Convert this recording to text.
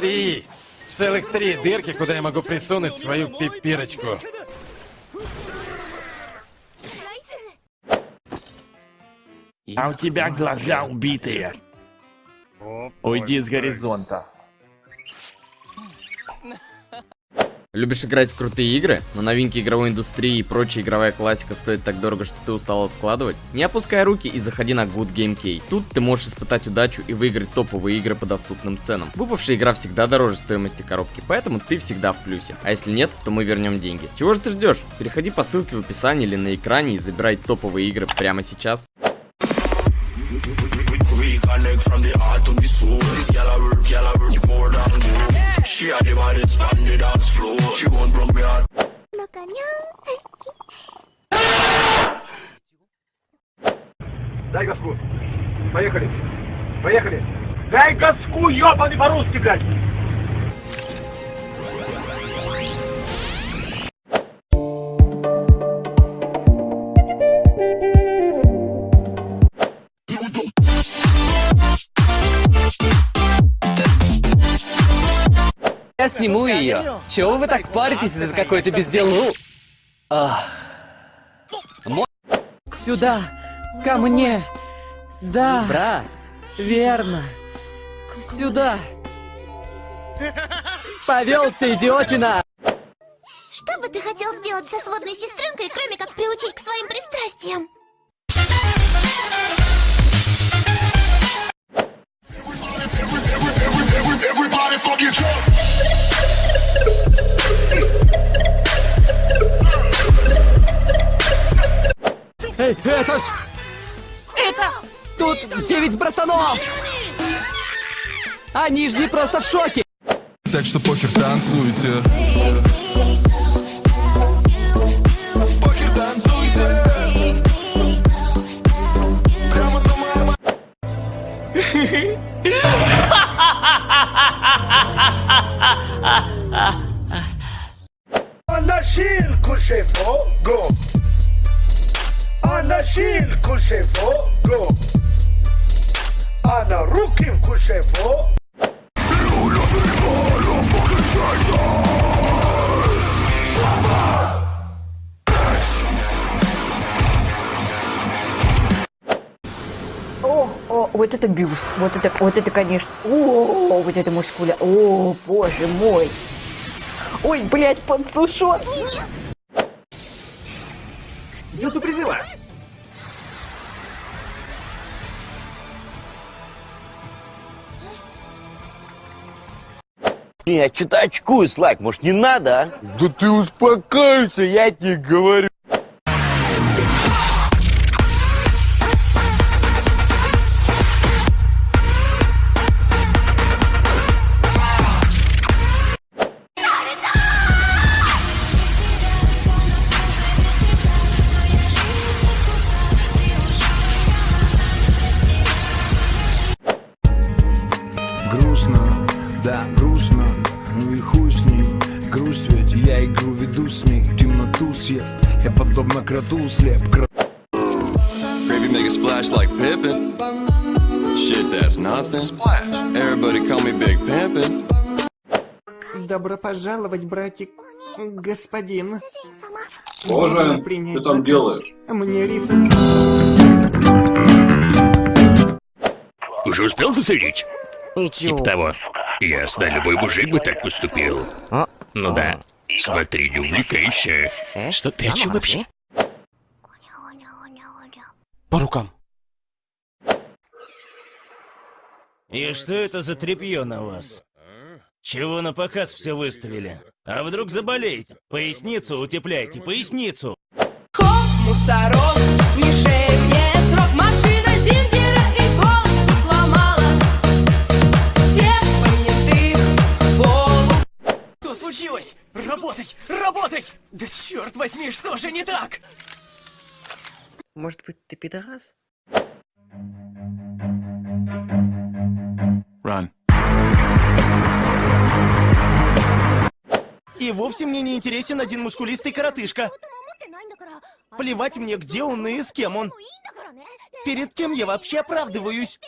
три. Целых три дырки, куда я могу присунуть свою пипирочку. А у тебя глаза убитые. Уйди с горизонта. Любишь играть в крутые игры, но новинки игровой индустрии и прочая игровая классика стоит так дорого, что ты устал откладывать? Не опускай руки и заходи на Good Game Key. Тут ты можешь испытать удачу и выиграть топовые игры по доступным ценам. Выпавшая игра всегда дороже стоимости коробки, поэтому ты всегда в плюсе. А если нет, то мы вернем деньги. Чего же ты ждешь? Переходи по ссылке в описании или на экране и забирай топовые игры прямо сейчас. Reconnect from the heart to the soul. This gal I work, gal I work more than gold. She had the body span the dance floor. She won't broke me heart. Дай газку. Поехали. Поехали. Дай газку, ёбаный по-русски, блядь. Я сниму ее. Чего вы так паритесь из-за какой-то безделу? Ах. Мо- Сюда! Ко мне! Да, Брат, верно. Сюда! Повелся, идиотина! Что бы ты хотел сделать со сводной сестренкой, кроме как приучить к своим пристрастиям? Эй, это ж... Это... Тут девять братанов! Они же не просто в шоке! Так что похер танцуйте. Похер танцуйте. כושפו גו. אנשים כושפו גו. אנא רוקים כושפו. О, о, вот это бюст, вот это, вот это, конечно, о, вот это мускуля, о, боже мой. Ой, блядь, подсушен. Дюцу призыва. Я что-то очкую, Слайк, может не надо, а? Да ты успокойся, я тебе говорю. Веду с ней. Темноту съел. Я подобно кроту слеп. Gravy make a splash like Pippin. Shit, that's nothing. Splash. Everybody call me Big Pimpin'. Добро пожаловать, братик. Господин. Боже, ты там делаешь? Мне риса... Уже успел засадить? Ничего. Типа того. Ясно, любой мужик бы так поступил. Ну да. Смотри, не увлекайся. Что ты о чем вообще? по рукам. И что это за тряпье на вас? Чего на показ все выставили? А вдруг заболеете? Поясницу утепляйте, поясницу! Мусорок, Работай, работай! Да черт возьми, что же не так? Может быть, ты пидорас? Run. И вовсе мне не интересен один мускулистый коротышка. Плевать мне, где он и с кем он. Перед кем я вообще оправдываюсь?